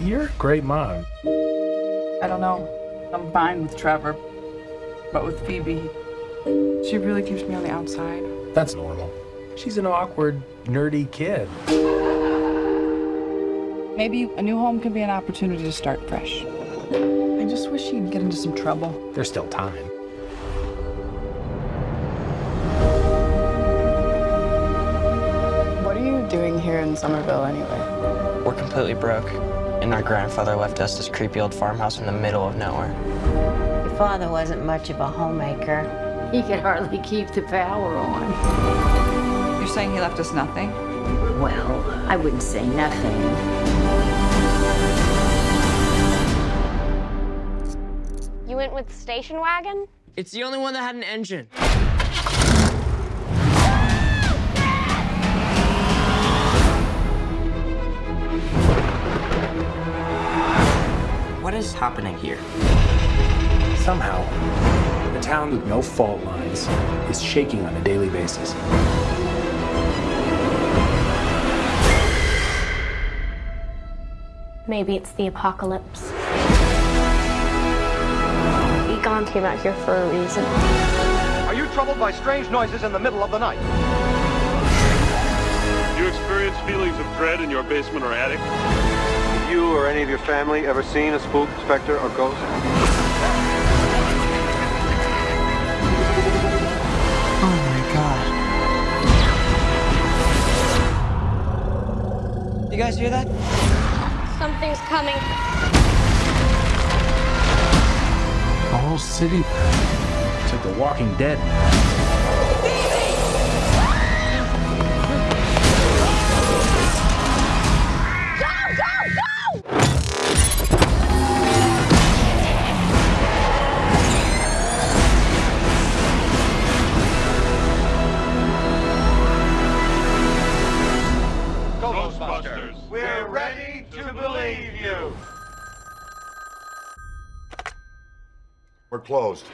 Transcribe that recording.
You're a great mom. I don't know. I'm fine with Trevor, but with Phoebe, she really keeps me on the outside. That's normal. She's an awkward, nerdy kid. Maybe a new home could be an opportunity to start fresh. I just wish she'd get into some trouble. There's still time. What are you doing here in Summerville anyway? We're completely broke, and our grandfather left us this creepy old farmhouse in the middle of nowhere. Your father wasn't much of a homemaker. He could hardly keep the power on. You're saying he left us nothing? Well, I wouldn't say nothing. You went with the station wagon? It's the only one that had an engine. What is happening here? Somehow, a town with no fault lines is shaking on a daily basis. Maybe it's the apocalypse. Egon came out here for a reason. Are you troubled by strange noises in the middle of the night? You experience feelings of dread in your basement or attic? Have you or any of your family ever seen a spook, specter, or ghost? Oh my god. You guys hear that? Something's coming. The whole city. It's like The Walking Dead. Believe you. We're closed.